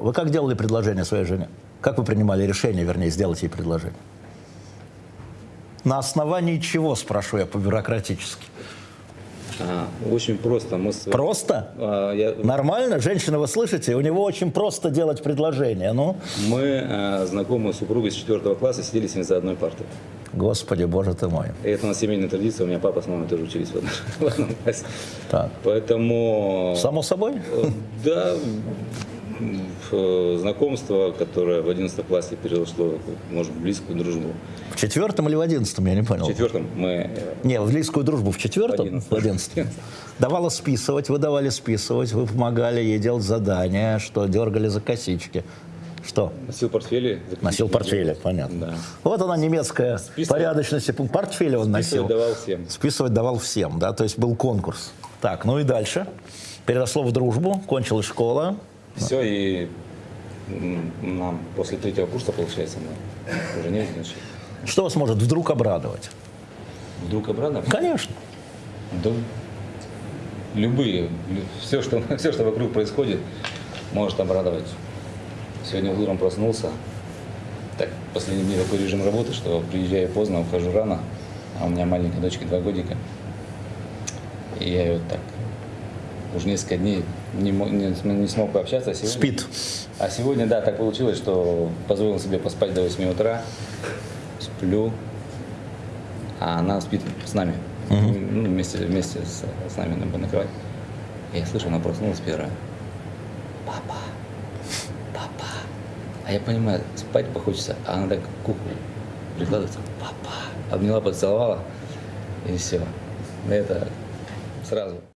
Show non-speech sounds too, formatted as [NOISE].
Вы как делали предложение своей жене? Как вы принимали решение, вернее, сделать ей предложение? На основании чего, спрошу я по-бюрократически? А, очень просто. Мы с... Просто? А, я- Нормально? Женщина, вы слышите? У него очень просто делать предложение. Ну, Мы а, знакомы с супругой с четвертого класса, сидели с ним за одной партой. господи, боже ты мой. И это у нас семейная традиция, у меня папа с мамой тоже учились в одном, [LAUGHS] классе. Так. Поэтому... Само собой? э, Да, знакомство, которое в 11 классе переросло, может, в близкую дружбу. В четвертом или в одиннадцатом, я не понял. В четвертом мы... э, Не, в близкую дружбу в четвертом, В одиннадцатом. Давала списывать, вы давали списывать, вы помогали ей делать задания, что дергали за косички. Что? Носил портфели. Носил портфели, понятно. Да. Вот она немецкая Списывать- порядочность. Портфели он носил. Списывать давал всем. Списывать давал всем, да, то есть был конкурс. Так, ну и дальше. Переросло в дружбу, кончилась школа. Все, и нам после третьего курса, получается, мы уже не начали. Что вас может вдруг обрадовать? Вдруг обратно? Конечно. Да, любые, все что, [LAUGHS] все, что вокруг происходит, может обрадовать. Сегодня утром проснулся, так, последний день такой режим работы, что приезжаю поздно, ухожу рано, а у меня маленькая дочка, два годика. И я ее так уже несколько дней не, не, не смог пообщаться. а Сегодня, Спит. А сегодня, да, так получилось, что позволил себе поспать до 8 утра, сплю, а она спит с нами, ну, вместе, вместе с, с нами на, на кровати. Я слышу, она проснулась первая. Папа, папа. А я понимаю, спать похочется, а она так к уху прикладывается. Папа. Обняла, поцеловала, и все. Это сразу.